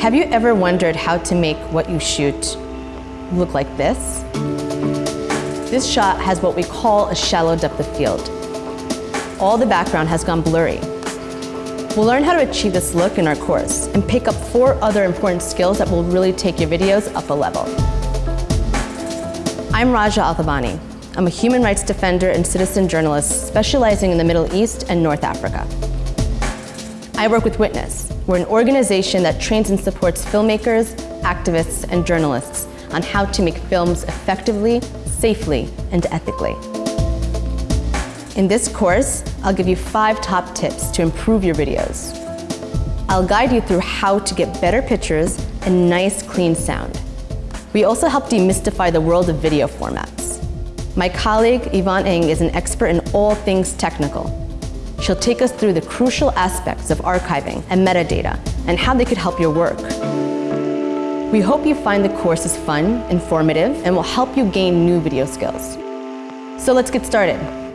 Have you ever wondered how to make what you shoot look like this? This shot has what we call a shallow depth of field. All the background has gone blurry. We'll learn how to achieve this look in our course and pick up four other important skills that will really take your videos up a level. I'm Raja Althaibani. I'm a human rights defender and citizen journalist specializing in the Middle East and North Africa. I work with Witness. We're an organization that trains and supports filmmakers, activists, and journalists on how to make films effectively, safely, and ethically. In this course, I'll give you five top tips to improve your videos. I'll guide you through how to get better pictures and nice, clean sound. We also help demystify the world of video formats. My colleague, Yvonne Ng, is an expert in all things technical. She'll take us through the crucial aspects of archiving and metadata and how they could help your work. We hope you find the courses fun, informative, and will help you gain new video skills. So let's get started.